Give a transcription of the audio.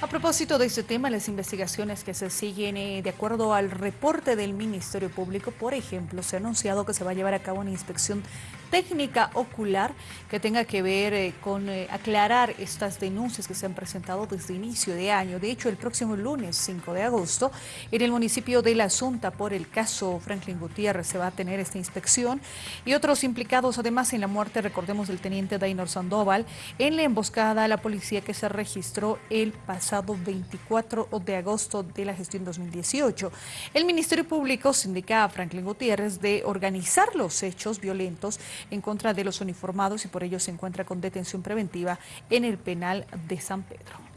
A propósito de este tema, las investigaciones que se siguen eh, de acuerdo al reporte del Ministerio Público, por ejemplo, se ha anunciado que se va a llevar a cabo una inspección técnica ocular que tenga que ver eh, con eh, aclarar estas denuncias que se han presentado desde inicio de año. De hecho, el próximo lunes 5 de agosto, en el municipio de La Asunta, por el caso Franklin Gutiérrez, se va a tener esta inspección y otros implicados además en la muerte, recordemos, del teniente Dainor Sandoval, en la emboscada a la policía que se registró el pasado 24 de agosto de la gestión 2018. El Ministerio Público se indica a Franklin Gutiérrez de organizar los hechos violentos en contra de los uniformados y por ello se encuentra con detención preventiva en el penal de San Pedro.